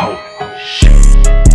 Oh, shit.